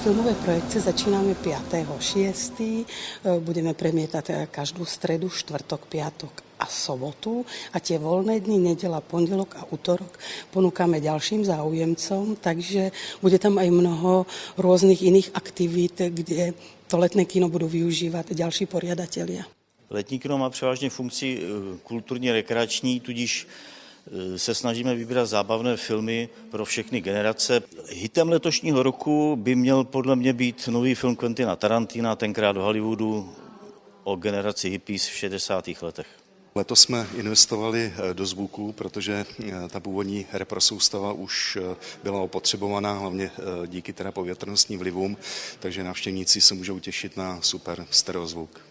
filmové projekce začínáme 5.6. Budeme premietať každú stredu, štvrtok, piatok a sobotu a tie voľné dny, nedela, pondelok a útorok ponúkame ďalším záujemcom, takže bude tam aj mnoho rôznych iných aktivít, kde to letné kino budú využívať ďalší poriadatelia. Letní kino má převážně funkci eh, kulturně rekreační, tudíž eh, se snažíme vybírat zábavné filmy pro všechny generace. Hitem letošního roku by měl podle mě být nový film Quentina Tarantina, tenkrát do Hollywoodu, o generaci hippies v 60. letech. Letos jsme investovali eh, do zvuku, protože ta původní reprosoustava už byla opotřebovaná, hlavně díky teda povětrnostním vlivům, takže návštěvníci se můžou těšit na super stereozvuk.